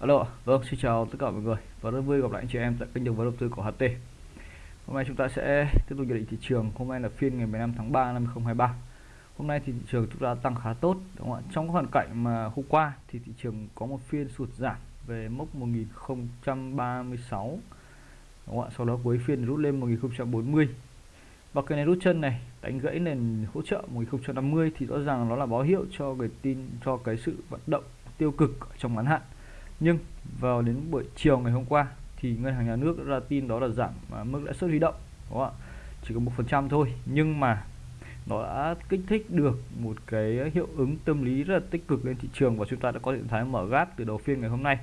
Alo, vâng, xin chào tất cả mọi người và rất vui gặp lại anh chị em tại kênh đầu tư đầu tư của HT. Hôm nay chúng ta sẽ tiếp tục nhận định thị trường. Hôm nay là phiên ngày 15 tháng 3 năm 2023. Hôm nay thì thị trường chúng ta tăng khá tốt, đúng không ạ? Trong hoàn cảnh mà hôm qua thì thị trường có một phiên sụt giảm về mốc 1036 đúng không ạ? Sau đó cuối phiên rút lên 1040 và cái này rút chân này đánh gãy nền hỗ trợ 1050 thì rõ ràng nó là báo hiệu cho cái tin cho cái sự vận động tiêu cực trong ngắn hạn nhưng vào đến buổi chiều ngày hôm qua thì ngân hàng nhà nước ra tin đó là giảm à, mức lãi suất huy động đúng không ạ? Chỉ có một phần trăm thôi nhưng mà nó đã kích thích được một cái hiệu ứng tâm lý rất là tích cực lên thị trường và chúng ta đã có trạng thái mở gáp từ đầu phiên ngày hôm nay.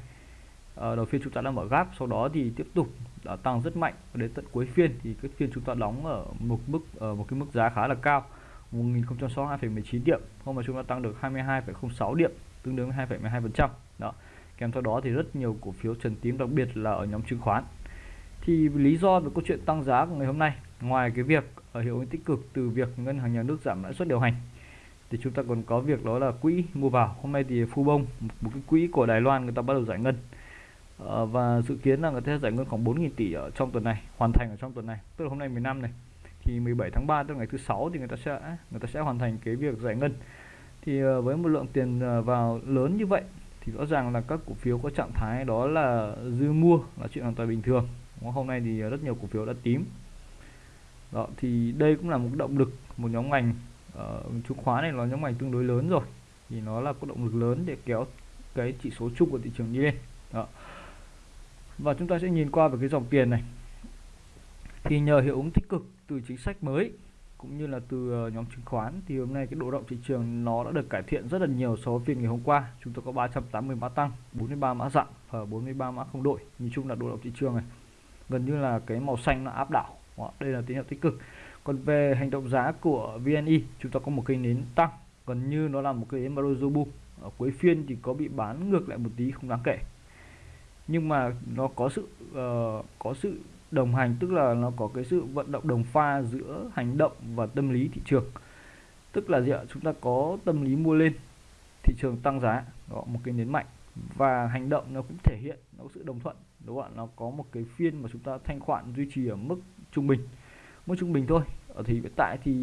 À, đầu phiên chúng ta đã mở gáp sau đó thì tiếp tục đã tăng rất mạnh đến tận cuối phiên thì cái phiên chúng ta đóng ở một mức ở một cái mức giá khá là cao 1062,19 điểm hôm mà chúng ta tăng được 22,06 điểm tương đương 2,12 phần trăm. Đó kèm theo đó thì rất nhiều cổ phiếu trần tím đặc biệt là ở nhóm chứng khoán. Thì lý do về câu chuyện tăng giá của ngày hôm nay ngoài cái việc ở hiệu ứng tích cực từ việc ngân hàng nhà nước giảm lãi suất điều hành thì chúng ta còn có việc đó là quỹ mua vào. Hôm nay thì phu bông một cái quỹ của Đài Loan người ta bắt đầu giải ngân. À, và dự kiến là người ta giải ngân khoảng 4.000 tỷ ở trong tuần này hoàn thành ở trong tuần này tức là hôm nay 15 này. Thì 17 tháng 3 tức là ngày thứ sáu thì người ta sẽ người ta sẽ hoàn thành cái việc giải ngân. Thì ờ, với một lượng tiền vào lớn như vậy thì rõ ràng là các cổ phiếu có trạng thái đó là dư mua là chuyện hoàn toàn bình thường hôm nay thì rất nhiều cổ phiếu đã tím. Đó thì đây cũng là một động lực một nhóm ngành uh, chứng khoán này là nhóm ngành tương đối lớn rồi. Thì nó là có động lực lớn để kéo cái chỉ số chung của thị trường đi lên. Đó. và chúng ta sẽ nhìn qua về cái dòng tiền này. Thì nhờ hiệu ứng tích cực từ chính sách mới cũng như là từ ờ, nhóm chứng khoán thì hôm nay cái độ động thị trường nó đã được cải thiện rất là nhiều so với phiên ngày hôm qua. Chúng tôi có 380 mã tăng 43 mã dặn và 43 mã không đổi. Nhìn chung là độ động thị trường này gần như là cái màu xanh nó áp đảo. Đây là tín hiệu tích cực. Còn về hành động giá của VNI chúng ta có một cây nến tăng gần như nó là một cái Maruzobu ở cuối phiên thì có bị bán ngược lại một tí không đáng kể. Nhưng mà nó có sự uh, có sự đồng hành tức là nó có cái sự vận động đồng pha giữa hành động và tâm lý thị trường. Tức là gì ạ? Chúng ta có tâm lý mua lên thị trường tăng giá. Đó một cái nến mạnh. Và hành động nó cũng thể hiện nó có sự đồng thuận đúng không ạ? Nó có một cái phiên mà chúng ta thanh khoản duy trì ở mức trung bình. Mức trung bình thôi. Ở thì hiện tại thì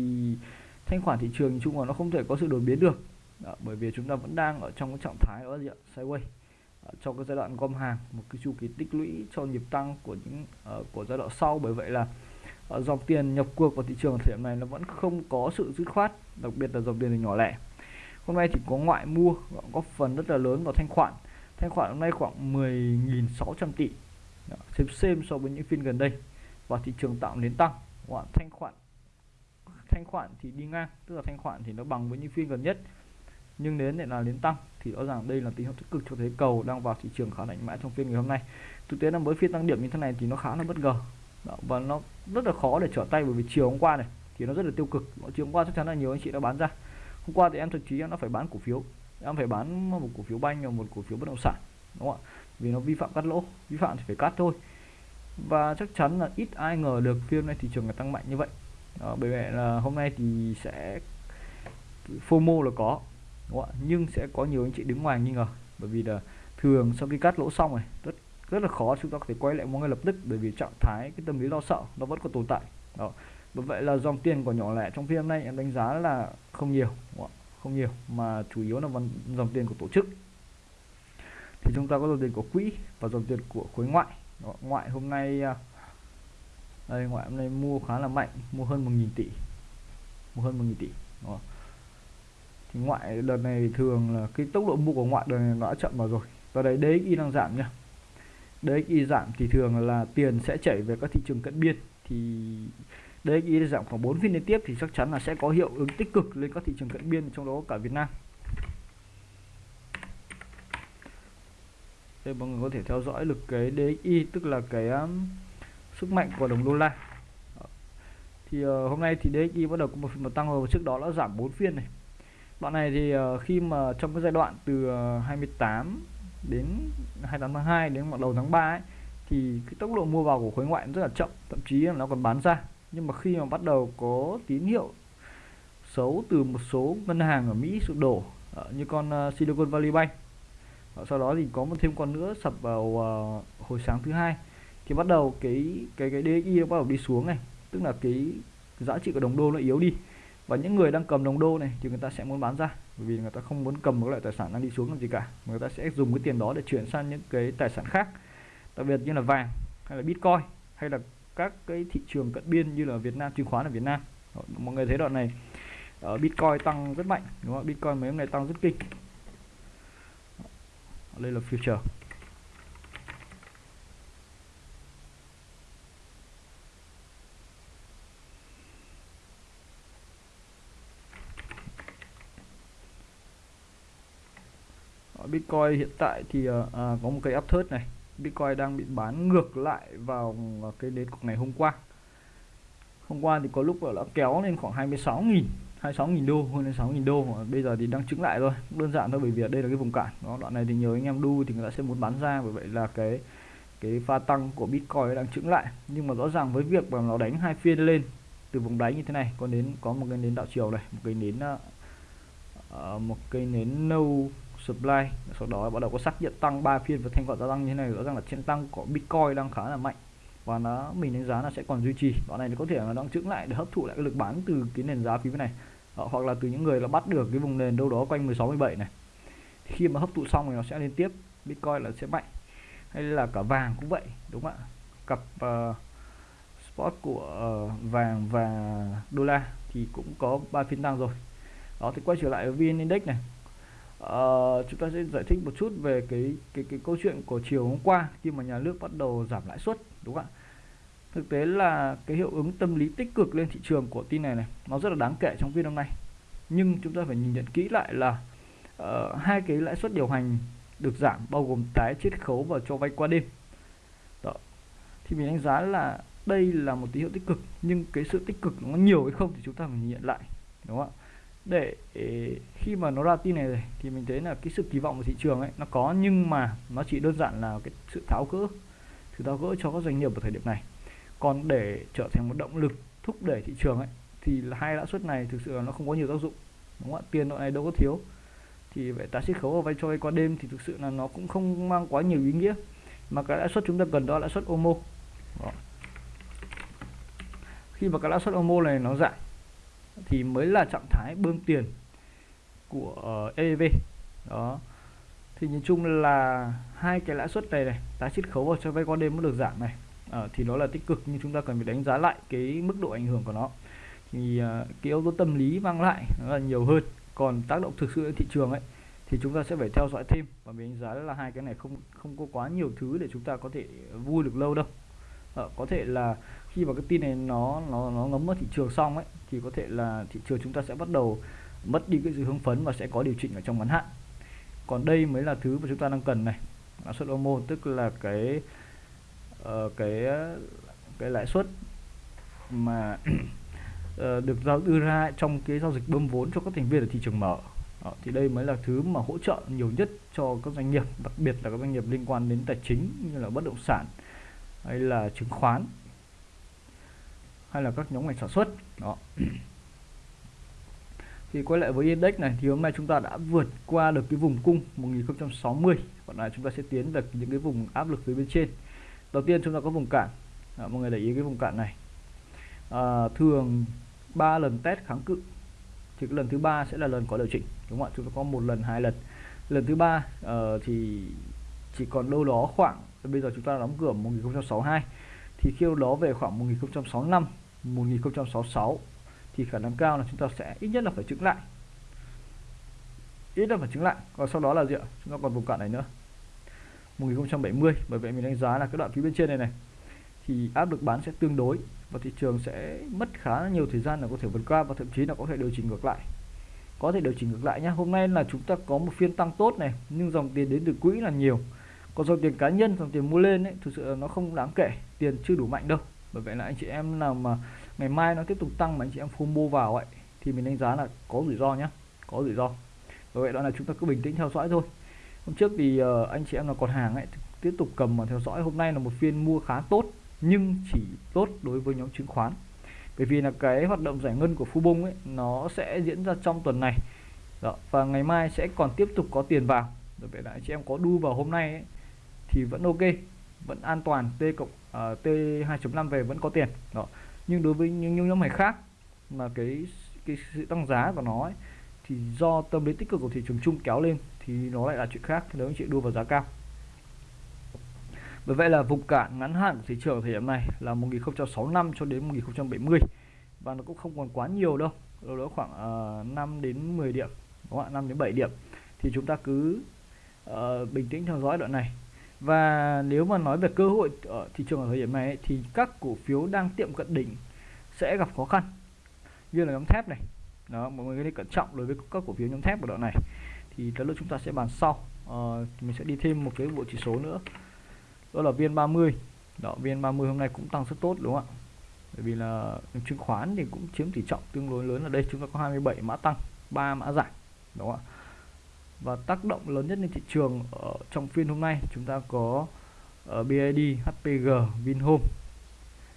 thanh khoản thị trường chung là nó không thể có sự đột biến được. Đó, bởi vì chúng ta vẫn đang ở trong cái trạng thái đó gì ạ? Sideways cho cái giai đoạn gom hàng một cái chu kỳ tích lũy cho nhịp tăng của những uh, của giai đoạn sau. Bởi vậy là uh, dòng tiền nhập cuộc vào thị trường thời điểm này nó vẫn không có sự dứt khoát đặc biệt là dòng tiền nhỏ lẻ. Hôm nay thì có ngoại mua góp phần rất là lớn vào thanh khoản. Thanh khoản hôm nay khoảng 10.600 tỷ. Xếp xem xem so với những phiên gần đây. Và thị trường tạo nến tăng. Khoản thanh khoản thanh khoản thì đi ngang tức là thanh khoản thì nó bằng với những phiên gần nhất nhưng đến lại là đến tăng thì rõ ràng đây là tín hiệu tích cực cho thấy cầu đang vào thị trường khá mạnh mẽ trong phiên ngày hôm nay. Thực tế là với phiên tăng điểm như thế này thì nó khá là bất ngờ. Đó, và nó rất là khó để trở tay bởi vì chiều hôm qua này thì nó rất là tiêu cực. Chiều hôm qua chắc chắn là nhiều anh chị đã bán ra. Hôm qua thì em thậm chí em đã phải bán cổ phiếu. Em phải bán một cổ phiếu banh và một cổ phiếu bất động sản đúng không ạ? Vì nó vi phạm cắt lỗ vi phạm thì phải cắt thôi. Và chắc chắn là ít ai ngờ được phiên này thị trường là tăng mạnh như vậy. Đó, bởi vậy là hôm nay thì sẽ FOMO là có đúng không nhưng sẽ có nhiều anh chị đứng ngoài nghi ngờ. Bởi vì là thường sau khi cắt lỗ xong này rất rất là khó chúng ta có thể quay lại mua ngay lập tức. Bởi vì trạng thái cái tâm lý lo sợ nó vẫn còn tồn tại. Đó. Bởi vậy là dòng tiền của nhỏ lẻ trong phiên hôm nay em đánh giá là không nhiều không nhiều mà chủ yếu là dòng tiền của tổ chức. Thì chúng ta có dòng tiền của quỹ và dòng tiền của khối ngoại. Đó, ngoại hôm nay à, đây ngoại hôm nay mua khá là mạnh mua hơn 1.000 tỷ. Mua hơn 1.000 tỷ đó ngoại đợt này thường là cái tốc độ mua của ngoại đợt này nó đã chậm vào rồi. Và đấy DXY đang giảm nhá DXY giảm thì thường là tiền sẽ chảy về các thị trường cận biên. Thì DXY giảm khoảng 4 phiên liên tiếp thì chắc chắn là sẽ có hiệu ứng tích cực lên các thị trường cận biên trong đó cả Việt Nam. Đây mọi người có thể theo dõi lực cái DXY tức là cái um, sức mạnh của đồng đô la. Thì uh, hôm nay thì DXY bắt đầu có một phiên tăng rồi trước đó nó giảm 4 phiên này đoạn này thì uh, khi mà trong cái giai đoạn từ ờ, uh, 28 đến 28 tháng 2 đến đầu tháng 3 ấy, thì cái tốc độ mua vào của khối ngoại rất là chậm thậm chí là nó còn bán ra. Nhưng mà khi mà bắt đầu có tín hiệu xấu từ một số ngân hàng ở Mỹ sụp đổ uh, như con uh, Silicon Valley Bank sau đó thì có một thêm con nữa sập vào uh, hồi sáng thứ hai thì bắt đầu cái cái cái DXY nó bắt đầu đi xuống này. Tức là cái giá trị của đồng đô nó yếu đi và những người đang cầm đồng đô này thì người ta sẽ muốn bán ra. Bởi vì người ta không muốn cầm một loại tài sản đang đi xuống làm gì cả. Người ta sẽ dùng cái tiền đó để chuyển sang những cái tài sản khác. Đặc biệt như là vàng, hay là bitcoin, hay là các cái thị trường cận biên như là Việt Nam, chứng khoán ở Việt Nam. Mọi người thấy đoạn này ở bitcoin tăng rất mạnh, đúng không bitcoin mấy hôm nay tăng rất kinh. Đây là future. Bitcoin hiện tại thì uh, có một cây áp thớt này. Bitcoin đang bị bán ngược lại vào ờ, cái đến ngày hôm qua. Hôm qua thì có lúc đã kéo lên khoảng 26.000 26.000 đô hơn lên 6.000 đô bây giờ thì đang chứng lại rồi đơn giản thôi bởi vì đây là cái vùng cản. Đó đoạn này thì nhiều anh em đu thì người ta sẽ muốn bán ra bởi vậy là cái cái pha tăng của Bitcoin đang chứng lại. Nhưng mà rõ ràng với việc mà nó đánh hai phiên lên từ vùng đáy như thế này có đến có một cái nến đạo chiều này một cái nến uh, một cây nến nâu supply. Sau đó bắt đầu có xác nhận tăng. 3 phiên và thanh khoản gia tăng như thế này rõ ràng là trên tăng của Bitcoin đang khá là mạnh. Và nó mình đánh giá là sẽ còn duy trì. Đoạn này thì có thể là đang chững lại để hấp thụ lại cái lực bán từ cái nền giá phía bên này. Đó, hoặc là từ những người là bắt được cái vùng nền đâu đó quanh 16 17 này. Thì khi mà hấp thụ xong thì nó sẽ liên tiếp. Bitcoin là sẽ mạnh. Hay là cả vàng cũng vậy đúng không ạ? Cặp uh, spot của uh, vàng và đô la thì cũng có ba phiên tăng rồi. Đó thì quay trở lại với VN Index này uh, chúng ta sẽ giải thích một chút về cái cái cái câu chuyện của chiều hôm qua khi mà nhà nước bắt đầu giảm lãi suất đúng không ạ? Thực tế là cái hiệu ứng tâm lý tích cực lên thị trường của tin này này nó rất là đáng kể trong phiên hôm nay. Nhưng chúng ta phải nhìn nhận kỹ lại là uh, hai cái lãi suất điều hành được giảm bao gồm tái chiết khấu và cho vay qua đêm. Đó. thì mình đánh giá là đây là một tín hiệu tích cực nhưng cái sự tích cực nó nhiều hay không thì chúng ta phải nhìn nhận lại đúng không ạ? Để ờ, khi mà nó ra tin này rồi, thì mình thấy là cái sự kỳ vọng của thị trường ấy, nó có, nhưng mà nó chỉ đơn giản là cái sự tháo gỡ, sự tháo gỡ cho các doanh nghiệp ở thời điểm này. Còn để trở thành một động lực thúc đẩy thị trường ấy, thì là hai lãi suất này thực sự là nó không có nhiều tác dụng, đúng không ạ? Tiền loại này đâu có thiếu. Thì vậy tái chiết khấu và vay cho vay qua đêm thì thực sự là nó cũng không mang quá nhiều ý nghĩa. Mà cái lãi suất chúng ta cần đó là lãi suất OMO đó. khi mà cái lãi suất OMO này nó giảm thì mới là trạng thái bơm tiền của ờ, EV đó. Thì nhìn chung là hai cái lãi suất này này tái chiết khấu và cho vay qua đêm mới được giảm này. À, thì nó là tích cực nhưng chúng ta cần phải đánh giá lại cái mức độ ảnh hưởng của nó. Thì uh, cái yếu tố tâm lý mang lại nó là nhiều hơn. Còn tác động thực sự đến thị trường ấy thì chúng ta sẽ phải theo dõi thêm và mình đánh giá là hai cái này không không có quá nhiều thứ để chúng ta có thể vui được lâu đâu. À, có thể là khi mà cái tin này nó nó nó ngấm vào thị trường xong ấy thì có thể là thị trường chúng ta sẽ bắt đầu mất đi cái sự hưng phấn và sẽ có điều chỉnh ở trong ngắn hạn. Còn đây mới là thứ mà chúng ta đang cần này lãi suất OMO tức là cái uh, cái cái lãi suất mà uh, được giao đưa ra trong cái giao dịch bơm vốn cho các thành viên ở thị trường mở. Đó, thì đây mới là thứ mà hỗ trợ nhiều nhất cho các doanh nghiệp đặc biệt là các doanh nghiệp liên quan đến tài chính như là bất động sản hay là chứng khoán hay là các nhóm ngành sản xuất. Đó. Thì quay lại với index này thì hôm nay chúng ta đã vượt qua được cái vùng cung 1060 còn lại chúng ta sẽ tiến được những cái vùng áp lực phía bên trên. Đầu tiên chúng ta có vùng cản à, mọi người để ý cái vùng cản này. À, thường 3 lần test kháng cự. Thì cái lần thứ ba sẽ là lần có điều chỉnh đúng không ạ? Chúng ta có một lần hai lần. Lần thứ ba uh, thì chỉ còn đâu đó khoảng bây giờ chúng ta đóng cửa 1062 thì khi đó về khoảng 1065 1066 thì khả năng cao là chúng ta sẽ ít nhất là phải chứng lại. Ít là phải chứng lại. Còn sau đó là gì ạ? Chúng ta còn vùng cạn này nữa. 1070 bởi vậy mình đánh giá là cái đoạn phía bên trên này này, thì áp lực bán sẽ tương đối và thị trường sẽ mất khá nhiều thời gian là có thể vượt qua và thậm chí là có thể điều chỉnh ngược lại. Có thể điều chỉnh ngược lại nhé hôm nay là chúng ta có một phiên tăng tốt này, nhưng dòng tiền đến từ quỹ là nhiều. Còn dòng tiền cá nhân, dòng tiền mua lên ấy, thực sự là nó không đáng kể. Tiền chưa đủ mạnh đâu bởi vậy là anh chị em nào mà ngày mai nó tiếp tục tăng mà anh chị em mua vào ấy thì mình đánh giá là có rủi ro nhé có rủi ro. Bởi vậy đó là chúng ta cứ bình tĩnh theo dõi thôi. Hôm trước thì uh, anh chị em là còn hàng ấy tiếp tục cầm mà theo dõi. Hôm nay là một phiên mua khá tốt nhưng chỉ tốt đối với nhóm chứng khoán. Bởi vì là cái hoạt động giải ngân của Phú Bông ấy nó sẽ diễn ra trong tuần này. Đó, và ngày mai sẽ còn tiếp tục có tiền vào. Bởi vậy là anh chị em có đu vào hôm nay ấy, thì vẫn ok vẫn an toàn T cộng uh, T 2.5 về vẫn có tiền. Đó. Nhưng đối với những, những nhóm ngày khác mà cái cái sự tăng giá của nó ấy, thì do tâm lý tích cực của thị trường chung kéo lên thì nó lại là chuyện khác nếu anh chị đua vào giá cao. Bởi vậy là vùng cản ngắn hạn của thị trường thời điểm này là 1065 cho đến 1070 và nó cũng không còn quá nhiều đâu đâu đó khoảng ờ, uh, 5 đến 10 điểm đúng không ạ? 5 đến 7 điểm. Thì chúng ta cứ uh, bình tĩnh theo dõi đoạn này và nếu mà nói về cơ hội ở thị trường ở thời điểm này ấy, thì các cổ phiếu đang tiệm cận đỉnh sẽ gặp khó khăn. Như là nhóm thép này. Đó mọi người nên cẩn trọng đối với các cổ phiếu nhóm thép của đoạn này. Thì tới lúc chúng ta sẽ bàn sau. Uh, mình sẽ đi thêm một cái bộ chỉ số nữa. Đó là viên 30 đó viên 30 hôm nay cũng tăng rất tốt đúng không ạ? Bởi vì là chứng khoán thì cũng chiếm tỷ trọng tương đối lớn ở đây. Chúng ta có 27 mã tăng 3 mã giảm đúng không ạ? Và tác động lớn nhất lên thị trường ở trong phiên hôm nay chúng ta có ờ, ở BID, HPG, Vinhome.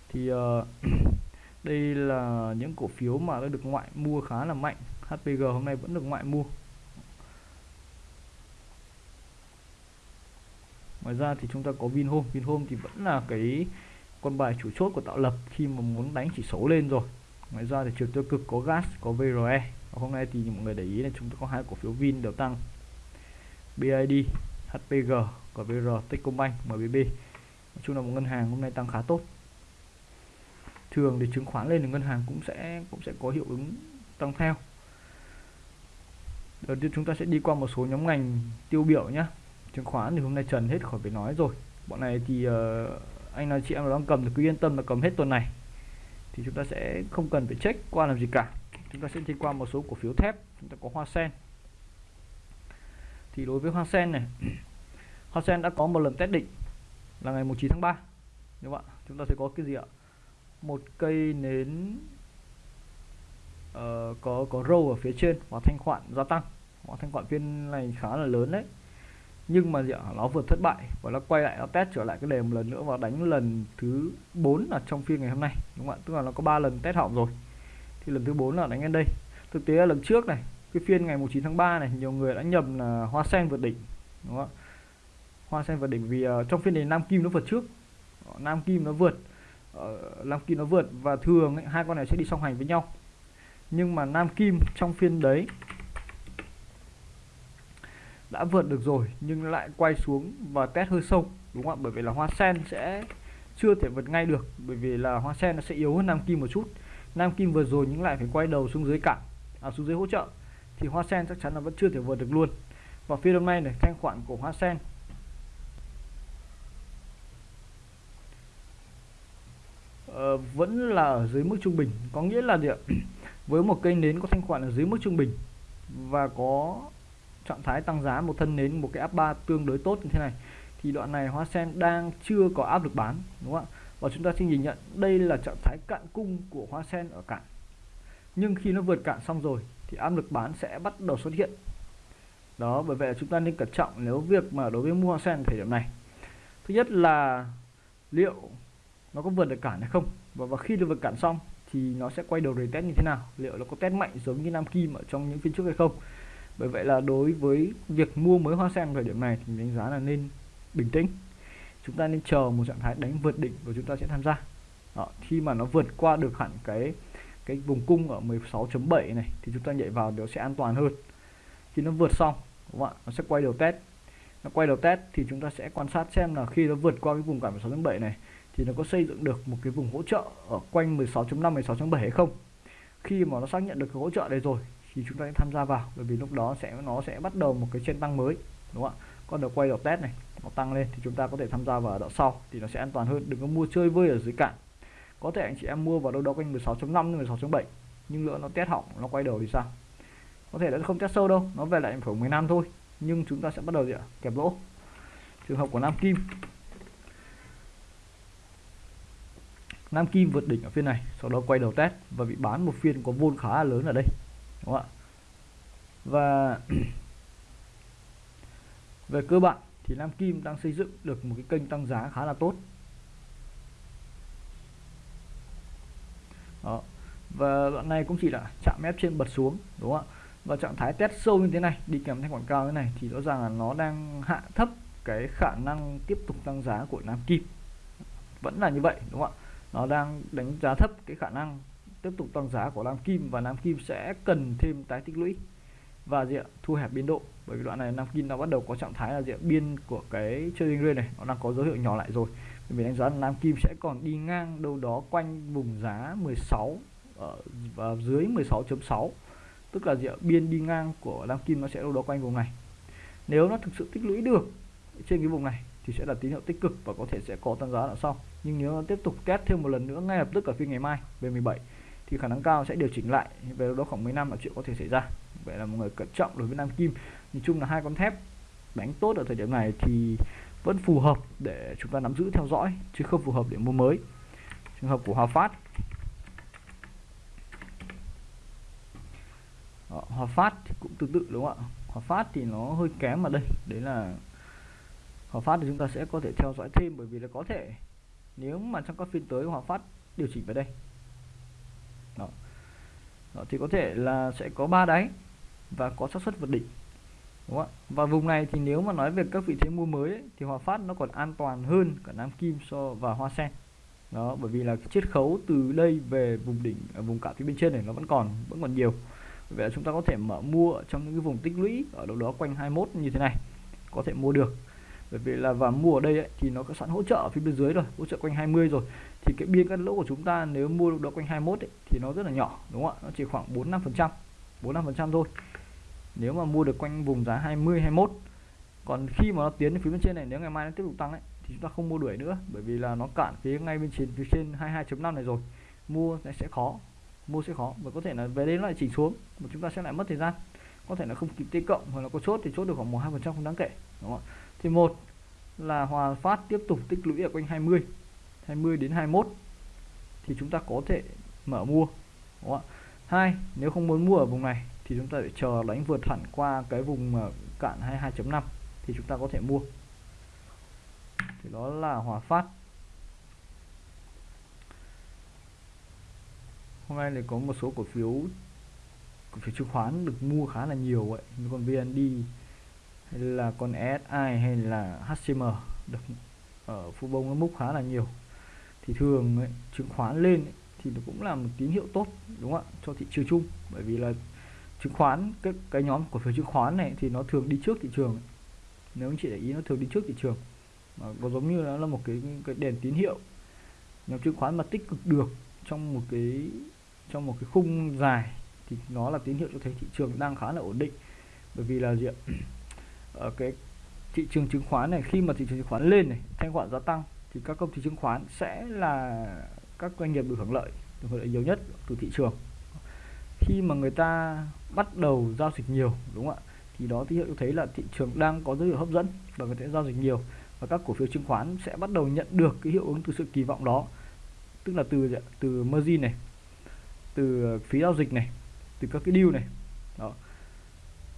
Thì uh, đây là những cổ phiếu mà đã được ngoại mua khá là mạnh. HPG hôm nay vẫn được ngoại mua. Ngoài ra thì chúng ta có Vinhome. Vinhome thì vẫn là cái con bài chủ chốt của tạo lập khi mà muốn đánh chỉ số lên rồi. Ngoài ra thì chiều tiêu cực có gas có VRE và hôm nay thì mọi người để ý là chúng ta có hai cổ phiếu Vin đều tăng. BID HPG và VR Techcombank MBB nói chung là một ngân hàng hôm nay tăng khá tốt. Thường thì chứng khoán lên thì ngân hàng cũng sẽ cũng sẽ có hiệu ứng tăng theo. Đầu tiên chúng ta sẽ đi qua một số nhóm ngành tiêu biểu nhé chứng khoán thì hôm nay trần hết khỏi phải nói rồi. Bọn này thì uh, anh nói chị em đang cầm thì cứ yên tâm là cầm hết tuần này. Thì chúng ta sẽ không cần phải check qua làm gì cả. Chúng ta sẽ đi qua một số cổ phiếu thép chúng ta có hoa sen thì đối với hoa sen này hoa sen đã có một lần test định là ngày 9 tháng 3 đúng không ạ? Chúng ta sẽ có cái gì ạ? Một cây nến uh, có có râu ở phía trên và thanh khoản gia tăng. Và thanh khoản phiên này khá là lớn đấy. Nhưng mà gì ạ? Nó vượt thất bại và nó quay lại nó test trở lại cái đề một lần nữa và đánh lần thứ 4 là trong phiên ngày hôm nay đúng không ạ? Tức là nó có 3 lần test hỏng rồi. Thì lần thứ 4 là đánh lên đây. Thực tế là lần trước này cái phiên ngày 19 tháng 3 này nhiều người đã nhầm là hoa sen vượt đỉnh đúng không hoa sen vượt đỉnh vì uh, trong phiên này nam kim nó vượt trước. Ờ, nam kim nó vượt uh, nam kim nó vượt và thường ấy, hai con này sẽ đi song hành với nhau. Nhưng mà nam kim trong phiên đấy đã vượt được rồi nhưng lại quay xuống và test hơi sâu đúng không ạ? Bởi vì là hoa sen sẽ chưa thể vượt ngay được bởi vì là hoa sen nó sẽ yếu hơn nam kim một chút. Nam kim vừa rồi nhưng lại phải quay đầu xuống dưới cản à, xuống dưới hỗ trợ thì hoa sen chắc chắn là vẫn chưa thể vượt được luôn. Và phiên hôm nay này thanh khoản của hoa sen. Uh, vẫn là ở dưới mức trung bình. Có nghĩa là gì ạ? Với một cây nến có thanh khoản ở dưới mức trung bình và có trạng thái tăng giá một thân nến một cái áp 3 tương đối tốt như thế này thì đoạn này hoa sen đang chưa có áp lực bán đúng không ạ? Và chúng ta xin nhìn nhận đây là trạng thái cạn cung của hoa sen ở cạn. Nhưng khi nó vượt cạn xong rồi thì áp lực bán sẽ bắt đầu xuất hiện. Đó bởi vậy chúng ta nên cẩn trọng nếu việc mà đối với mua hoa sen thời điểm này. Thứ nhất là liệu nó có vượt được cản hay không? Và, và khi được vượt cản xong thì nó sẽ quay đầu để test như thế nào? Liệu nó có test mạnh giống như nam kim ở trong những phiên trước hay không? Bởi vậy là đối với việc mua mới hoa sen thời điểm này thì đánh giá là nên bình tĩnh. Chúng ta nên chờ một trạng thái đánh vượt đỉnh và chúng ta sẽ tham gia. Đó, khi mà nó vượt qua được hẳn cái cái vùng cung ở 16.7 này, thì chúng ta nhảy vào nó sẽ an toàn hơn. Khi nó vượt xong, đúng không ạ? Nó sẽ quay đầu test. Nó quay đầu test thì chúng ta sẽ quan sát xem là khi nó vượt qua cái vùng cản 16.7 này, thì nó có xây dựng được một cái vùng hỗ trợ ở quanh 16.5 16.7 hay không? Khi mà nó xác nhận được cái hỗ trợ này rồi, thì chúng ta sẽ tham gia vào, bởi vì lúc đó sẽ, nó sẽ bắt đầu một cái trên tăng mới, đúng không ạ? Còn được quay đầu test này, nó tăng lên thì chúng ta có thể tham gia vào đoạn sau thì nó sẽ an toàn hơn. Đừng có mua chơi vơi ở dưới cạn có thể anh chị em mua vào đâu đó quanh 16.5 16.7 nhưng lỡ nó test hỏng, nó quay đầu thì sao? Có thể nó không test sâu đâu, nó về lại khoảng 10 năm thôi, nhưng chúng ta sẽ bắt đầu gì ạ? Kẹp lỗ. Trường hợp của Nam Kim. Nam Kim vượt đỉnh ở phiên này, sau đó quay đầu test và bị bán một phiên có vôn khá là lớn ở đây, đúng không ạ? Và về cơ bản thì Nam Kim đang xây dựng được một cái kênh tăng giá khá là tốt. Đó. và đoạn này cũng chỉ là chạm ép trên bật xuống, đúng không ạ? Và trạng thái test sâu như thế này, đi kèm thanh quảng cao như thế này, thì rõ ràng là nó đang hạ thấp cái khả năng tiếp tục tăng giá của Nam Kim. Vẫn là như vậy, đúng không ạ? Nó đang đánh giá thấp cái khả năng tiếp tục tăng giá của Nam Kim và Nam Kim sẽ cần thêm tái tích lũy và gì ạ? Thu hẹp biên độ. Bởi vì đoạn này Nam Kim nó bắt đầu có trạng thái là diện biên của cái trading range này, nó đang có dấu hiệu nhỏ lại rồi mình đánh giá là Nam Kim sẽ còn đi ngang đâu đó quanh vùng giá 16 ở, và dưới 16.6 tức là gì ạ? biên đi ngang của Nam Kim nó sẽ đâu đó quanh vùng này. Nếu nó thực sự tích lũy được trên cái vùng này thì sẽ là tín hiệu tích cực và có thể sẽ có tăng giá ở sau. Nhưng nếu nó tiếp tục test thêm một lần nữa ngay lập tức ở phiên ngày mai, về 17 thì khả năng cao sẽ điều chỉnh lại về đó khoảng 10 năm là chuyện có thể xảy ra. Vậy là một người cẩn trọng đối với Nam Kim. Nhìn chung là hai con thép đánh tốt ở thời điểm này thì vẫn phù hợp để chúng ta nắm giữ theo dõi chứ không phù hợp để mua mới. Trường hợp của Hòa Phát. Đó, Hòa Phát thì cũng tương tự đúng không ạ? Hòa Phát thì nó hơi kém mà đây. Đấy là Hòa Phát thì chúng ta sẽ có thể theo dõi thêm bởi vì là có thể nếu mà trong các phiên tới Hòa Phát điều chỉnh về đây. Đó. Đó, thì có thể là sẽ có ba đáy và có xác suất vượt đỉnh đúng không ạ? Và vùng này thì nếu mà nói về các vị thế mua mới ấy, thì Hòa Phát nó còn an toàn hơn cả Nam Kim so và Hoa Sen. Đó bởi vì là cái chiết khấu từ đây về vùng đỉnh ở vùng cả phía bên trên này nó vẫn còn vẫn còn nhiều. Vậy là chúng ta có thể mở mua trong những cái vùng tích lũy ở đâu đó quanh 21 như thế này có thể mua được. Bởi vì là và mua ở đây ấy, thì nó có sẵn hỗ trợ ở phía bên dưới rồi hỗ trợ quanh 20 rồi. Thì cái biên cắt lỗ của chúng ta nếu mua được quanh 21 ấy, thì nó rất là nhỏ đúng không ạ? Nó chỉ khoảng 4 5 phần trăm 4 5 phần trăm thôi nếu mà mua được quanh vùng giá 20 21 còn khi mà nó tiến đến phía bên trên này, nếu ngày mai nó tiếp tục tăng ấy, thì chúng ta không mua đuổi nữa, bởi vì là nó cạn phía ngay bên trên, phía trên 22.5 này rồi. Mua sẽ khó, mua sẽ khó và có thể là về đến lại chỉnh xuống mà chúng ta sẽ lại mất thời gian. Có thể là không kịp t cộng hoặc là có chốt thì chốt được khoảng một hai phần trăm không đáng kể, đúng không thì một là hòa phát tiếp tục tích lũy ở quanh 20 20 đến 21 thì chúng ta có thể mở mua, đúng không hai, nếu không muốn mua ở vùng này thì chúng ta phải chờ đánh vượt hẳn qua cái vùng ờ, cạn 22.5 thì chúng ta có thể mua. Thì đó là hòa phát. Hôm nay thì có một số cổ phiếu cổ phiếu chứng khoán được mua khá là nhiều vậy như con VND hay là con SI hay là HCM được ở phu bông nó múc khá là nhiều. Thì thường ấy, chứng khoán lên ấy, thì nó cũng là một tín hiệu tốt đúng không ạ? Cho thị trường chung. Bởi vì là chứng khoán, cái cái nhóm cổ phiếu chứng khoán này thì nó thường đi trước thị trường. Nếu anh chị để ý, nó thường đi trước thị trường. Mà có giống như nó là một cái cái đèn tín hiệu. Nhóm chứng khoán mà tích cực được trong một cái, trong một cái khung dài thì nó là tín hiệu cho thấy thị trường đang khá là ổn định. Bởi vì là gì ạ? Ở cái thị trường chứng khoán này, khi mà thị trường chứng khoán lên này, thanh khoản gia tăng, thì các công ty chứng khoán sẽ là các doanh nghiệp được hưởng lợi, được hưởng lợi nhiều nhất từ thị trường khi mà người ta bắt đầu giao dịch nhiều đúng không ạ? Thì đó tín hiệu cho thấy là thị trường đang có dấu hiệu hấp dẫn và người ta giao dịch nhiều. Và các cổ phiếu chứng khoán sẽ bắt đầu nhận được cái hiệu ứng từ sự kỳ vọng đó tức là từ từ margin này từ phí giao dịch này từ các cái deal này. Đó.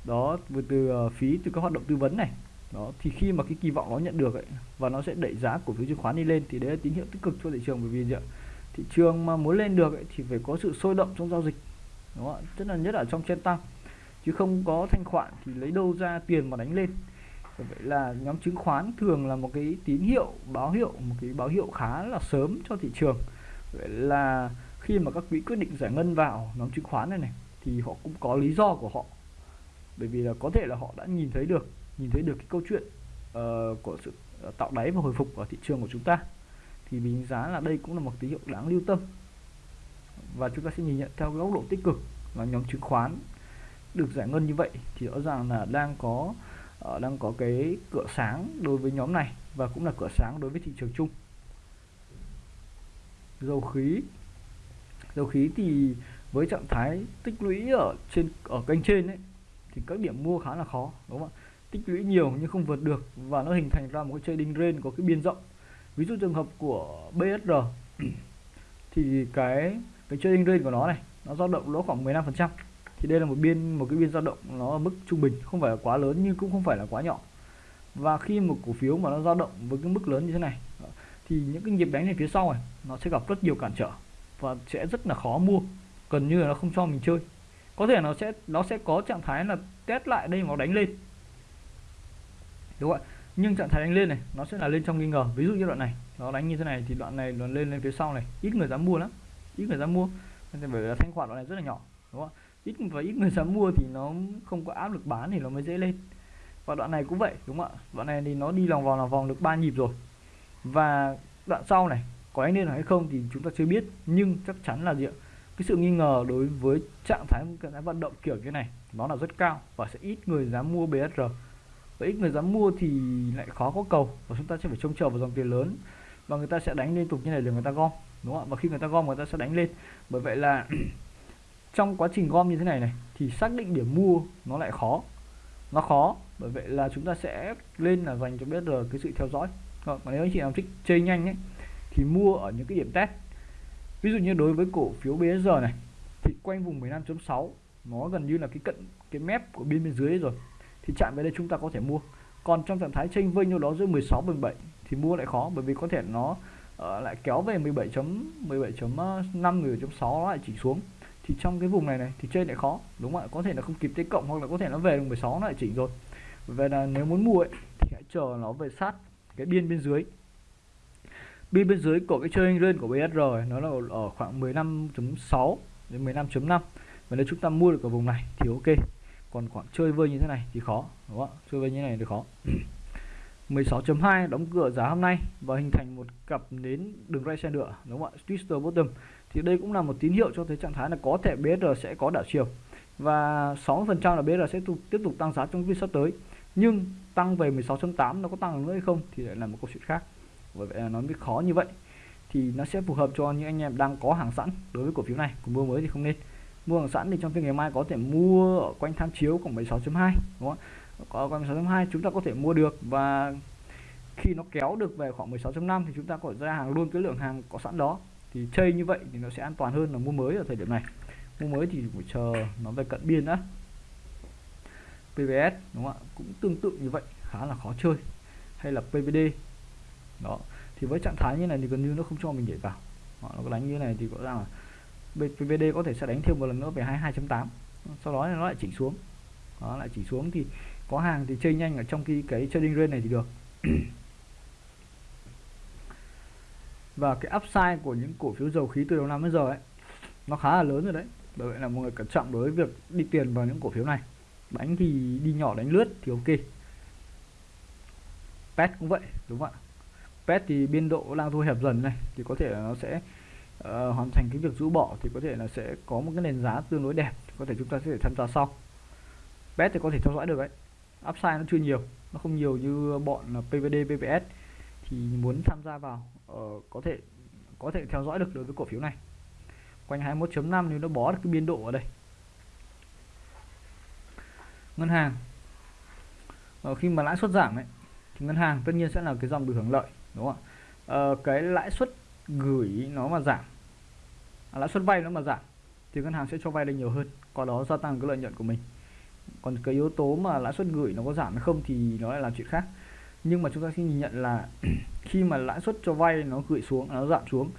Đó từ, từ phí từ các hoạt động tư vấn này. Đó thì khi mà cái kỳ vọng nó nhận được ấy, và nó sẽ đẩy giá cổ phiếu chứng khoán đi lên thì đấy là tín hiệu tích cực cho thị trường. Bởi vì gì ạ? Thị trường mà muốn lên được ấy, thì phải có sự sôi động trong giao dịch đúng không ạ? Tức là nhất là trong trên tăng chứ không có thanh khoản thì lấy đâu ra tiền mà đánh lên. Vậy là nhóm chứng khoán thường là một cái tín hiệu báo hiệu một cái báo hiệu khá là sớm cho thị trường. Vậy là khi mà các quỹ quyết định giải ngân vào nhóm chứng khoán này này thì họ cũng có lý do của họ. Bởi vì là có thể là họ đã nhìn thấy được nhìn thấy được cái câu chuyện uh, của sự ờ, tạo đáy và hồi phục ở thị trường của chúng ta. Thì mình giá là đây cũng là một tín hiệu đáng lưu tâm và chúng ta sẽ nhìn nhận theo góc độ tích cực là nhóm chứng khoán được giải ngân như vậy thì rõ ràng là đang có uh, đang có cái cửa sáng đối với nhóm này và cũng là cửa sáng đối với thị trường chung. Dầu khí dầu khí thì với trạng thái tích lũy ở trên ở kênh trên ấy thì các điểm mua khá là khó đúng không ạ? Tích lũy nhiều nhưng không vượt được và nó hình thành ra một cái trading range có cái biên rộng. Ví dụ trường hợp của BSR thì cái cái trading range của nó này, nó dao động lỗ khoảng 15 phần trăm. Thì đây là một biên, một cái biên dao động nó ở mức trung bình, không phải là quá lớn nhưng cũng không phải là quá nhỏ. Và khi một cổ phiếu mà nó dao động với cái mức lớn như thế này, thì những cái nhịp đánh này phía sau này, nó sẽ gặp rất nhiều cản trở và sẽ rất là khó mua. Gần như là nó không cho mình chơi. Có thể nó sẽ nó sẽ có trạng thái là test lại đây nó đánh lên. Đúng không ạ? Nhưng trạng thái đánh lên này, nó sẽ là lên trong nghi ngờ. Ví dụ như đoạn này, nó đánh như thế này thì đoạn này nó lên lên phía sau này. Ít người dám mua lắm ít người ra mua. Nên bởi vì là thanh khoản đoạn này rất là nhỏ, đúng không ít, và ít người dám mua thì nó không có áp lực bán thì nó mới dễ lên. Và đoạn này cũng vậy, đúng không ạ? Đoạn này thì nó đi lòng vòng lòng vòng được ba nhịp rồi. Và đoạn sau này, có anh lên hay không thì chúng ta chưa biết, nhưng chắc chắn là gì ạ? Cái sự nghi ngờ đối với trạng thái trạng thái vận động kiểu như này, nó là rất cao và sẽ ít người dám mua BSR và ít người dám mua thì lại khó có cầu và chúng ta sẽ phải trông chờ vào dòng tiền lớn và người ta sẽ đánh liên tục như này để người ta gom, đúng không ạ? Và khi người ta gom, người ta sẽ đánh lên. Bởi vậy là trong quá trình gom như thế này này, thì xác định điểm mua nó lại khó. Nó khó, bởi vậy là chúng ta sẽ lên là dành cho biết rồi cái sự theo dõi. Còn nếu anh chị nào thích chơi nhanh ấy, thì mua ở những cái điểm test. Ví dụ như đối với cổ phiếu BSR này, thì quanh vùng 15.6 nó gần như là cái cận cái mép của biên bên dưới rồi, thì chạm về đây chúng ta có thể mua. Còn trong trạng thái chênh vênh đâu đó giữa 16 17 thì mua lại khó bởi vì có thể nó uh, lại kéo về 17 chấm 17.5 17.6 ờ, nó lại chỉ xuống. Thì trong cái vùng này này thì chơi lại khó đúng không ạ? Có thể là không kịp tới cộng hoặc là có thể nó về được 16 nó lại chỉnh rồi. Về là nếu muốn mua ấy, thì hãy chờ nó về sát cái biên bên dưới. Biên bên dưới của cái chơi lên của BSR nó là ở khoảng 15.6 đến 15.5 và nếu chúng ta mua được ở vùng này thì ok. Còn khoảng chơi vơi như thế này thì khó đúng không ạ? Chơi vơi như thế này thì khó. 16.2 đóng cửa giá hôm nay và hình thành một cặp nến đường ray xe nữa đúng không ạ? Twister bottom. Thì đây cũng là một tín hiệu cho thấy trạng thái là có thể BR sẽ có đảo chiều. Và 60% là BR sẽ tiếp tục tăng giá trong phiên sắp tới. Nhưng tăng về 16.8 nó có tăng nữa hay không thì lại là một câu chuyện khác. Bởi vậy là nó mới khó như vậy. Thì nó sẽ phù hợp cho những anh em đang có hàng sẵn đối với cổ phiếu này. Còn mua mới thì không nên. Mua hàng sẵn thì trong phiên ngày mai có thể mua ở quanh tham chiếu khoảng 16.2, đúng không ạ? Có quanh 16.2 chúng ta có thể mua được và khi nó kéo được về khoảng 16.5 thì chúng ta có thể ra hàng luôn cái lượng hàng có sẵn đó. Thì chơi như vậy thì nó sẽ an toàn hơn là mua mới ở thời điểm này. Mua mới thì phải chờ nó về cận biên đã. PVS đúng không ạ? Cũng tương tự như vậy khá là khó chơi. Hay là PVD đó. Thì với trạng thái như này thì gần như nó không cho mình nhảy vào. Đó, nó đánh như này thì có rằng là PVD có thể sẽ đánh thêm một lần nữa về 22.8 sau đó nó lại chỉnh xuống. Đó lại chỉnh xuống thì có hàng thì chơi nhanh ở trong cái cái trading range này thì được. Và cái upside của những cổ phiếu dầu khí từ đầu năm đến giờ ấy nó khá là lớn rồi đấy. Bởi vậy là mọi người cẩn trọng đối với việc đi tiền vào những cổ phiếu này. Đánh thì đi nhỏ đánh lướt thì ok. Pet cũng vậy đúng không ạ? Pet thì biên độ đang thu hẹp dần này thì có thể là nó sẽ uh, hoàn thành cái việc rũ bỏ thì có thể là sẽ có một cái nền giá tương đối đẹp. Có thể chúng ta sẽ tham gia sau. Pet thì có thể theo dõi được đấy upside nó chưa nhiều nó không nhiều như bọn PVD PVS thì muốn tham gia vào uh, có thể có thể theo dõi được đối với cổ phiếu này. Quanh 21.5 nếu nó bó được cái biên độ ở đây. Ngân hàng. Ở khi mà lãi suất giảm ấy thì ngân hàng tất nhiên sẽ là cái dòng được hưởng lợi đúng không ạ? Uh, cái lãi suất gửi nó mà giảm à, lãi suất vay nó mà giảm thì ngân hàng sẽ cho vay được nhiều hơn qua đó gia tăng cái lợi nhuận của mình còn cái yếu tố mà lãi suất gửi nó có giảm hay không thì nó lại là chuyện khác. Nhưng mà chúng ta xin nhìn nhận là khi mà lãi suất cho vay nó gửi xuống nó giảm xuống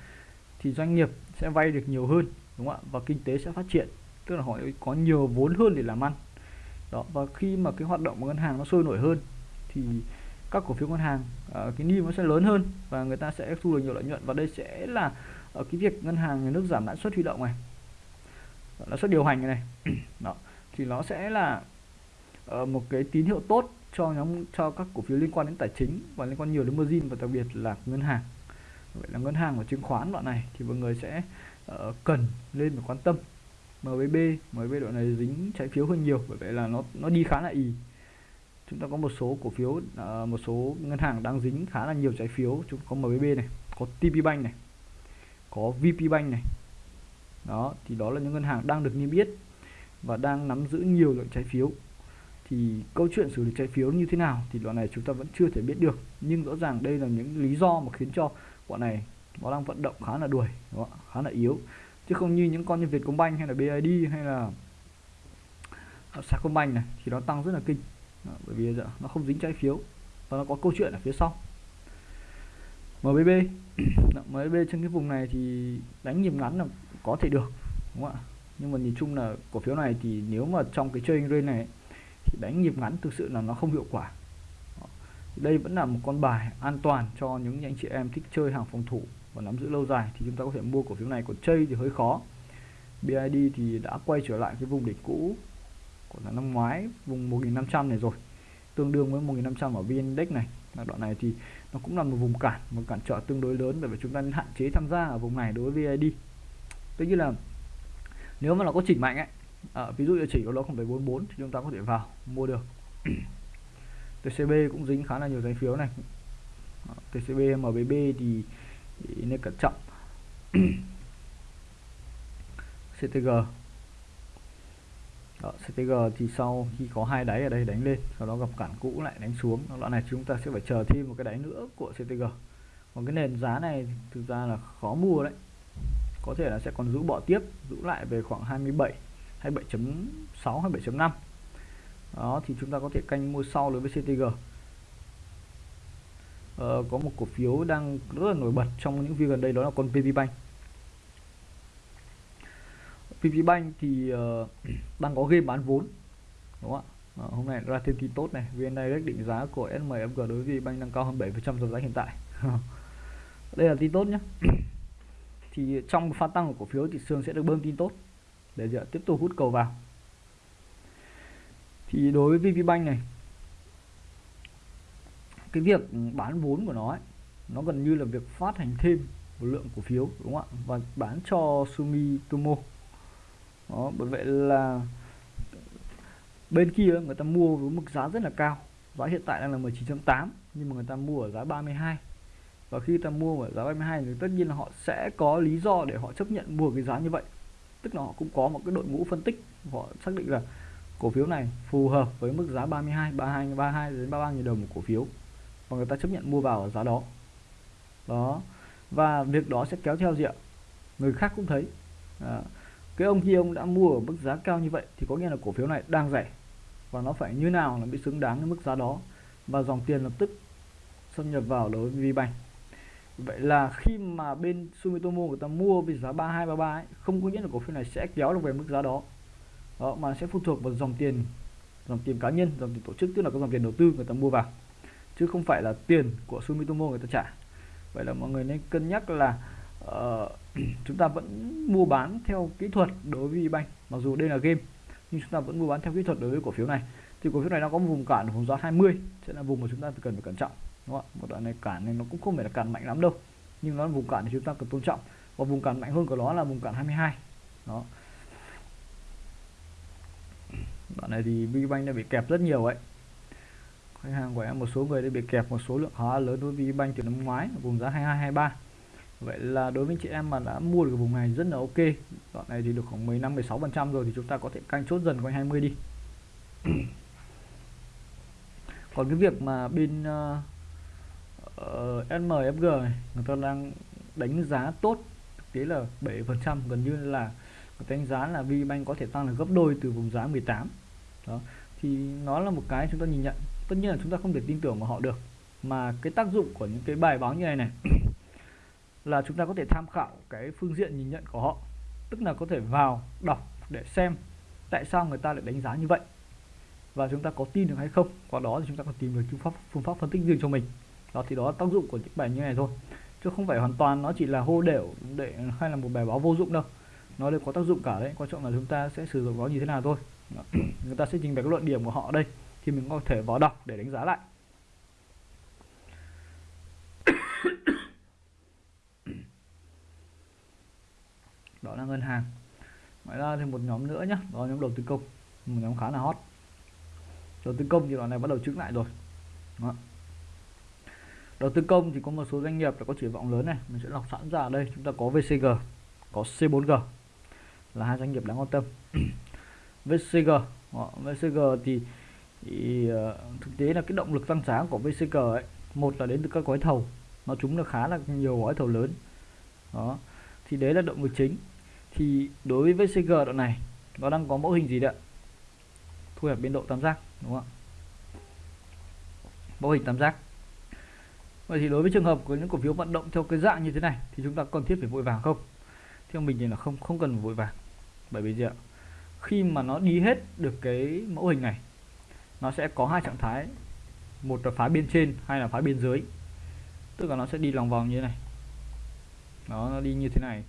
thì doanh nghiệp sẽ vay được nhiều hơn đúng không ạ? Và kinh tế sẽ phát triển. Tức là họ có nhiều vốn hơn để làm ăn. Đó và khi mà cái hoạt động của ngân hàng nó sôi nổi hơn thì các cổ phiếu ngân hàng uh, cái niêm nó sẽ lớn hơn và người ta sẽ thu được nhiều lợi nhuận. Và đây sẽ là ở uh, cái việc ngân hàng nhà nước giảm lãi suất huy động này. Lãi suất điều hành này. Đó thì nó sẽ là uh, một cái tín hiệu tốt cho nhóm cho các cổ phiếu liên quan đến tài chính và liên quan nhiều đến margin và đặc biệt là ngân hàng. Vậy là ngân hàng và chứng khoán đoạn này thì mọi người sẽ uh, cần lên và quan tâm. MBB MBB đoạn này dính trái phiếu hơn nhiều bởi vậy là nó nó đi khá là ì. Chúng ta có một số cổ phiếu uh, một số ngân hàng đang dính khá là nhiều trái phiếu. Chúng có MBB này có TP Bank này có VP Bank này. Đó thì đó là những ngân hàng đang được niêm yết và đang nắm giữ nhiều lượng trái phiếu. Thì câu chuyện xử lý trái phiếu như thế nào thì đoạn này chúng ta vẫn chưa thể biết được. Nhưng rõ ràng đây là những lý do mà khiến cho bọn này nó đang vận động khá là đuổi đó, khá là yếu. Chứ không như những con như Vietcombank hay là BID hay là à, Sacombank này thì nó tăng rất là kinh. Đó, bởi vì giờ nó không dính trái phiếu và nó có câu chuyện ở phía sau. MBB MBB trên cái vùng này thì đánh nhịp ngắn là có thể được đúng không ạ? Nhưng mà nhìn chung là cổ phiếu này thì nếu mà trong cái trading range này thì đánh nhịp ngắn thực sự là nó không hiệu quả. Đây vẫn là một con bài an toàn cho những anh chị em thích chơi hàng phòng thủ và nắm giữ lâu dài thì chúng ta có thể mua cổ phiếu này. Còn chơi thì hơi khó. BID thì đã quay trở lại cái vùng đỉnh cũ của năm ngoái, vùng 1500 này rồi. Tương đương với 1500 ở VN Index này. Là đoạn này thì nó cũng là một vùng cản, một cản trở tương đối lớn bởi vì chúng ta nên hạn chế tham gia ở vùng này đối với VID tức như là nếu mà nó có chỉnh mạnh ấy à, ví dụ như chỉ có nó 0,44 thì chúng ta có thể vào mua được. TCB cũng dính khá là nhiều trái phiếu này. Ờ, TCB MBB thì, thì nên cẩn trọng. CTG đó, CTG thì sau khi có hai đáy ở đây đánh lên sau đó gặp cản cũ lại đánh xuống. Đoạn này chúng ta sẽ phải chờ thêm một cái đáy nữa của CTG còn cái nền giá này thực ra là khó mua đấy có thể là sẽ còn giữ bỏ tiếp giữ lại về khoảng 27 27.6 27.5 đó thì chúng ta có thể canh mua sau đối với CTG ờ, có một cổ phiếu đang rất là nổi bật trong những video gần đây đó là con PV Bank. PV Bank thì uh, đang có game bán vốn đúng không ạ? À, hôm nay ra thêm tin tốt này VN Direct định giá của SMFG đối với Bank đang cao hơn 7% so với giá hiện tại. Đây là tin tốt nhé thì trong pha tăng của cổ phiếu thì Sương sẽ được bơm tin tốt. Để giờ tiếp tục hút cầu vào. Thì đối với VPBank này cái việc bán vốn của nó ấy, nó gần như là việc phát hành thêm một lượng cổ phiếu đúng không ạ? Và bán cho Sumitomo đó bởi vậy là bên kia người ta mua với mức giá rất là cao. Giá hiện tại đang là 19.8 nhưng mà người ta mua ở giá 32 và khi ta mua ở giá 32 thì tất nhiên là họ sẽ có lý do để họ chấp nhận mua cái giá như vậy. Tức là họ cũng có một cái đội ngũ phân tích họ xác định là cổ phiếu này phù hợp với mức giá 32 32 32 đến 33 000 đồng một cổ phiếu. Và người ta chấp nhận mua vào ở giá đó. Đó. Và việc đó sẽ kéo theo gì ạ? Người khác cũng thấy. À, cái ông kia ông đã mua ở mức giá cao như vậy thì có nghĩa là cổ phiếu này đang rẻ. Và nó phải như nào là bị xứng đáng với mức giá đó. Và dòng tiền lập tức xâm nhập vào đối với VBank vậy là khi mà bên Sumitomo người ta mua với giá 3233 ấy, không có nghĩa là cổ phiếu này sẽ kéo được về mức giá đó. Đó mà sẽ phụ thuộc vào dòng tiền dòng tiền cá nhân dòng tiền tổ chức tức là có dòng tiền đầu tư người ta mua vào chứ không phải là tiền của Sumitomo người ta trả. Vậy là mọi người nên cân nhắc là uh, chúng ta vẫn mua bán theo kỹ thuật đối với bank mặc dù đây là game nhưng chúng ta vẫn mua bán theo kỹ thuật đối với cổ phiếu này. Thì cổ phiếu này nó có vùng cản ở vùng giá 20 sẽ là vùng mà chúng ta cần phải cẩn trọng đúng không ạ? Một đoạn này cản này nó cũng không phải là cản mạnh lắm đâu. Nhưng nó là vùng cản thì chúng ta cần tôn trọng. Và vùng cản mạnh hơn của nó là vùng cản 22 đó. Đoạn này thì VBank đã bị kẹp rất nhiều ấy. Khách hàng của em một số người đã bị kẹp một số lượng khá lớn đối với VBank từ năm ngoái vùng giá 22 23 vậy là đối với chị em mà đã mua được vùng này rất là ok. Đoạn này thì được khoảng 15 16 phần trăm rồi thì chúng ta có thể canh chốt dần quanh 20 đi. Còn cái việc mà bên uh, Ờ, uh, SMFG này người ta đang đánh giá tốt thực tế là 7 phần trăm gần như là người ta đánh giá là VBank có thể tăng là gấp đôi từ vùng giá 18 đó thì nó là một cái chúng ta nhìn nhận. Tất nhiên là chúng ta không thể tin tưởng vào họ được mà cái tác dụng của những cái bài báo như này này là chúng ta có thể tham khảo cái phương diện nhìn nhận của họ. Tức là có thể vào đọc để xem tại sao người ta lại đánh giá như vậy và chúng ta có tin được hay không. Qua đó thì chúng ta có tìm được phương pháp phương pháp phân tích riêng cho mình đó, thì đó là tác dụng của những bài như này thôi. Chứ không phải hoàn toàn nó chỉ là hô đều để hay là một bài báo vô dụng đâu. Nó đều có tác dụng cả đấy. Quan trọng là chúng ta sẽ sử dụng nó như thế nào thôi. Người ta sẽ trình bày các luận điểm của họ đây, thì mình có thể vào đọc để đánh giá lại. Đó là ngân hàng. Ngoài ra thì một nhóm nữa nhá. Đó là nhóm đầu tư công. Một nhóm khá là hot. Đầu tư công thì đoạn này bắt đầu chứng lại rồi. Đó đầu tư công thì có một số doanh nghiệp đã có triển vọng lớn này. Mình sẽ lọc sẵn ra ở đây. Chúng ta có VCG có C4G là hai doanh nghiệp đáng quan tâm. VCG đó, VCG thì, thì uh, thực tế là cái động lực tăng giá của VCG ấy một là đến từ các gói thầu. Nó chúng là khá là nhiều gói thầu lớn. Đó. Thì đấy là động lực chính. Thì đối với VCG đoạn này nó đang có mẫu hình gì đấy thu hẹp biên độ tam giác đúng không ạ? Mẫu hình tam giác vậy thì đối với trường hợp của những cổ phiếu vận động theo cái dạng như thế này thì chúng ta cần thiết phải vội vàng không? Theo mình thì là không không cần vội vàng. Bởi vì gì ạ? Khi mà nó đi hết được cái mẫu hình này nó sẽ có hai trạng thái. Một là phá biên trên hay là phá biên dưới. Tức là nó sẽ đi lòng vòng như thế này. Đó nó đi như thế này.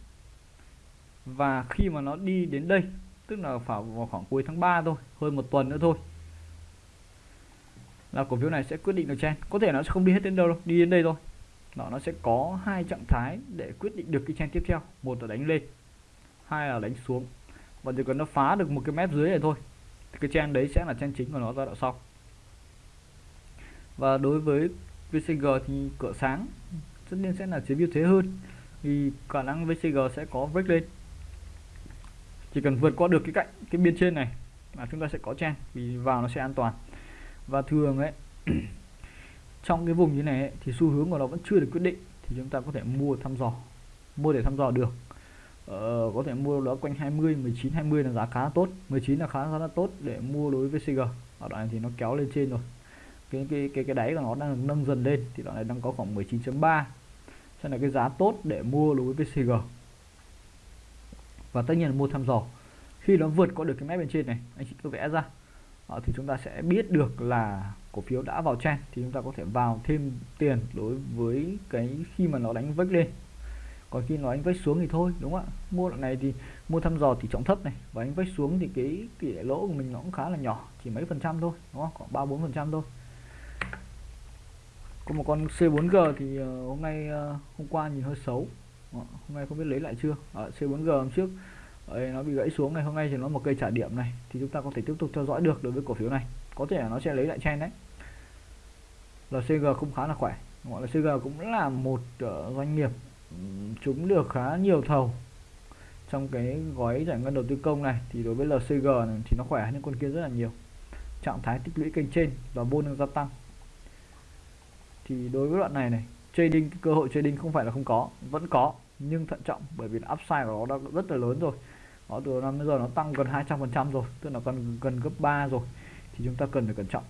Và khi mà nó đi đến đây tức là vào, vào khoảng cuối tháng 3 thôi hơn một tuần nữa thôi là cổ phiếu này sẽ quyết định được trend. Có thể nó sẽ không đi hết đến đâu đâu, đi đến đây thôi. Đó, nó sẽ có hai trạng thái để quyết định được cái trend tiếp theo. Một là đánh lên, hai là đánh xuống. Và chỉ cần nó phá được một cái mép dưới này thôi, thì cái trend đấy sẽ là trend chính của nó giai đoạn sau. Và đối với VCG thì cửa sáng tất nhiên sẽ là chiếm ưu thế hơn thì khả năng VCG sẽ có break lên. Chỉ cần vượt qua được cái cạnh, cái biên trên này là chúng ta sẽ có trend, vì vào nó sẽ an toàn và thường ấy trong cái vùng như này ấy, thì xu hướng của nó vẫn chưa được quyết định thì chúng ta có thể mua thăm dò mua để thăm dò được. Ờ, có thể mua đó quanh 20 19 20 là giá khá là tốt 19 là khá, khá là tốt để mua đối với CG ở đoạn này thì nó kéo lên trên rồi. Cái cái cái cái đáy của nó đang nâng dần lên thì đoạn này đang có khoảng 19.3 sẽ là cái giá tốt để mua đối với CG và tất nhiên là mua thăm dò. Khi nó vượt qua được cái mép bên trên này anh chị cứ vẽ ra. Ờ, thì chúng ta sẽ biết được là cổ phiếu đã vào trend, thì chúng ta có thể vào thêm tiền đối với cái khi mà nó đánh vách lên. Còn khi nó đánh vách xuống thì thôi, đúng không ạ? Mua đoạn này thì mua thăm dò thì trọng thấp này, và đánh vách xuống thì cái tỷ lệ lỗ của mình nó cũng khá là nhỏ, chỉ mấy phần trăm thôi, đúng không? Khoảng ba bốn phần trăm thôi. Có một con C4G thì ờ, hôm nay ờ, hôm qua nhìn hơi xấu. Hôm nay không biết lấy lại chưa? Ở C4G hôm trước Đấy, nó bị gãy xuống này hôm nay thì nó một cây trả điểm này thì chúng ta có thể tiếp tục theo dõi được đối với cổ phiếu này. Có thể là nó sẽ lấy lại chen đấy. LCG cũng khá là khỏe gọi là CG cũng là một uh, doanh nghiệp chúng được khá nhiều thầu trong cái gói giải ngân đầu tư công này. Thì đối với LCG này thì nó khỏe hơn con kia rất là nhiều. Trạng thái tích lũy kênh trên và volume đang gia tăng. Thì đối với đoạn này này trading cơ hội trading không phải là không có vẫn có nhưng thận trọng bởi vì upside của nó đã rất là lớn rồi nó từ năm bây giờ nó tăng gần 200 phần trăm rồi, tức là gần gần gấp 3 rồi, thì chúng ta cần phải cẩn trọng.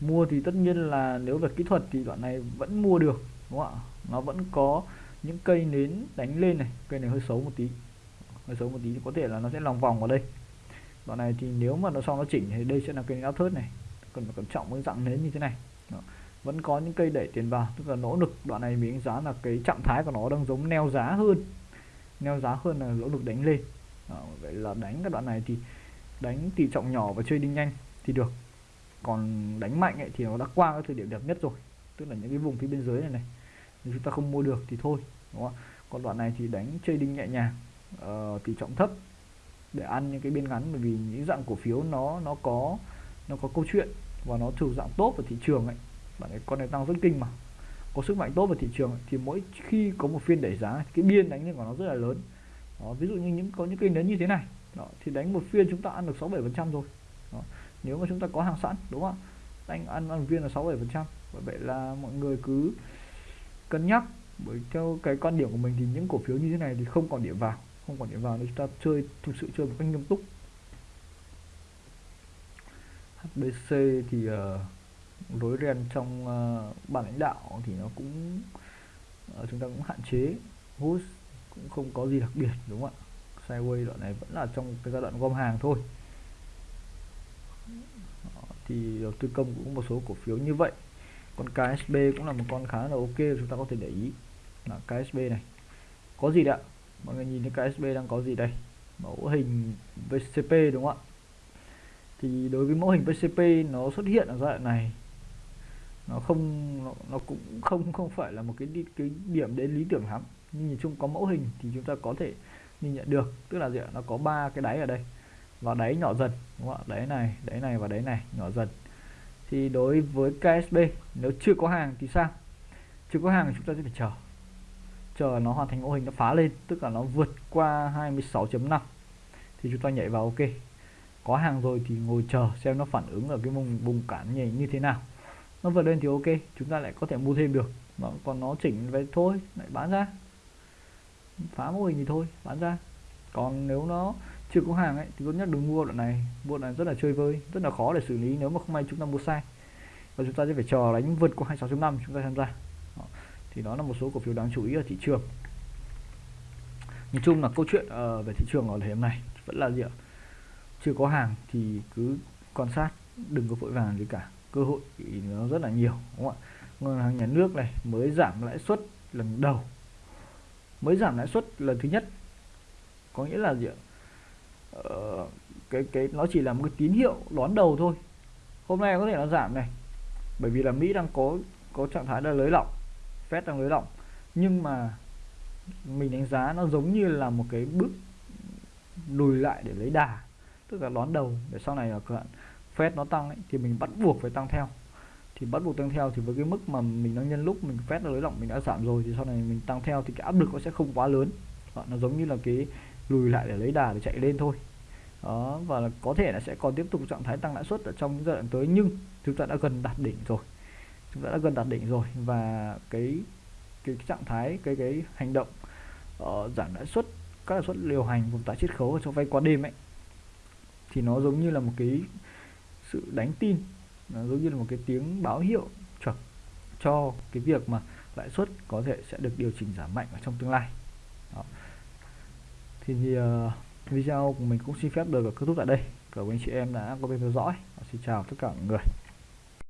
Mua thì tất nhiên là nếu về kỹ thuật thì đoạn này vẫn mua được, đúng không ạ? Nó vẫn có những cây nến đánh lên này, cây này hơi xấu một tí, hơi xấu một tí thì có thể là nó sẽ lòng vòng vào đây. Đoạn này thì nếu mà nó sau nó chỉnh thì đây sẽ là cây áo thớt này, cần phải cẩn trọng với dạng nến như thế này. Đó. vẫn có những cây đẩy tiền vào, tức là nỗ lực, đoạn này mình đánh giá là cái trạng thái của nó đang giống neo giá hơn neo giá hơn là lỗ lực đánh lên. Đó. vậy là đánh các đoạn này thì đánh tỷ trọng nhỏ và chơi đi nhanh thì được. Còn đánh mạnh ấy thì nó đã qua cái thời điểm đẹp nhất rồi tức là những cái vùng phía bên dưới này này. Nếu chúng ta không mua được thì thôi đúng không còn đoạn này thì đánh chơi đinh nhẹ nhàng uh, tỷ trọng thấp để ăn những cái biên ngắn bởi vì những dạng cổ phiếu nó nó có nó có câu chuyện và nó thuộc dạng tốt ở thị trường ấy. Bạn ấy con này tăng rất kinh mà có sức mạnh tốt vào thị trường thì mỗi khi có một phiên đẩy giá cái biên đánh lên của nó rất là lớn. Đó, ví dụ như những có những cây nến như thế này đó, thì đánh một phiên chúng ta ăn được 6 7 phần trăm rồi. Đó. nếu mà chúng ta có hàng sẵn đúng không đánh ăn ăn viên là 6 7 phần trăm. Vậy là mọi người cứ cân nhắc bởi theo cái quan điểm của mình thì những cổ phiếu như thế này thì không còn điểm vào không còn điểm vào nếu chúng ta chơi thực sự chơi một cách nghiêm túc. HBC thì uh, lối ren trong uh, ban lãnh đạo thì nó cũng uh, chúng ta cũng hạn chế. Hút cũng không có gì đặc biệt đúng không ạ? Sideway đoạn này vẫn là trong cái giai đoạn gom hàng thôi. Thì đầu tư công cũng một số cổ phiếu như vậy. Con KSB cũng là một con khá là ok chúng ta có thể để ý. Là KSB này. Có gì đấy ạ? Mọi người nhìn thấy KSB đang có gì đây? Mẫu hình VCP đúng không ạ? Thì đối với mẫu hình VCP nó xuất hiện ở giai đoạn này nó không nó, nó cũng không không phải là một cái đi, cái điểm đến lý tưởng lắm. Nhưng nhìn chung có mẫu hình thì chúng ta có thể nhìn nhận được. Tức là gì ạ? Nó có ba cái đáy ở đây. Và đáy nhỏ dần đúng không ạ? Đáy này đáy này và đáy này nhỏ dần. Thì đối với KSB nếu chưa có hàng thì sao? Chưa có hàng thì chúng ta sẽ phải chờ. Chờ nó hoàn thành mẫu hình nó phá lên tức là nó vượt qua 26.5 thì chúng ta nhảy vào ok có hàng rồi thì ngồi chờ xem nó phản ứng ở cái vùng vùng cản nhảy như thế nào nó vượt lên thì ok chúng ta lại có thể mua thêm được. Nó còn nó chỉnh về thôi lại bán ra. Phá mô hình thì thôi bán ra. Còn nếu nó chưa có hàng ấy thì tốt nhất đừng mua đoạn này. Mua đoạn này rất là chơi vơi rất là khó để xử lý nếu mà không may chúng ta mua sai. Và chúng ta sẽ phải chờ đánh vượt qua 26.5 chúng ta tham gia. Đó. thì đó là một số cổ phiếu đáng chú ý ở thị trường. Nhìn chung là câu chuyện uh, về thị trường ở thời điểm này vẫn là gì ạ? Chưa có hàng thì cứ quan sát đừng có vội vàng gì cả cơ hội nó rất là nhiều đúng không ạ? Ngân hàng nhà nước này mới giảm lãi suất lần đầu. Mới giảm lãi suất lần thứ nhất. Có nghĩa là gì ạ? Ờ, cái cái nó chỉ là một cái tín hiệu đón đầu thôi. Hôm nay có thể nó giảm này bởi vì là Mỹ đang có có trạng thái là lấy lỏng Fed đang lấy lỏng. Nhưng mà mình đánh giá nó giống như là một cái bước lùi lại để lấy đà tức là đón đầu. Để sau này là cận Fed nó tăng ấy, thì mình bắt buộc phải tăng theo. Thì bắt buộc tăng theo thì với cái mức mà mình đang nhân lúc mình Fed nó lấy lỏng mình đã giảm rồi thì sau này mình tăng theo thì cái áp lực nó sẽ không quá lớn. Nó giống như là cái lùi lại để lấy đà để chạy lên thôi. Đó và là có thể là sẽ còn tiếp tục trạng thái tăng lãi suất ở trong giai đoạn tới nhưng chúng ta đã gần đạt đỉnh rồi. Chúng ta đã gần đạt đỉnh rồi và cái cái, trạng thái cái cái hành động uh, giảm lãi suất các lãi suất điều hành vùng tái chiết khấu cho vay qua đêm ấy thì nó giống như là một cái sự đánh tin. Nó giống như là một cái tiếng báo hiệu chuẩn cho cái việc mà lãi suất có thể sẽ được điều chỉnh giảm mạnh ở trong tương lai. Đó. thì, thì uh, video của mình cũng xin phép được kết thúc tại đây. Cảm ơn anh chị em đã có bên theo dõi. Xin chào tất cả mọi người.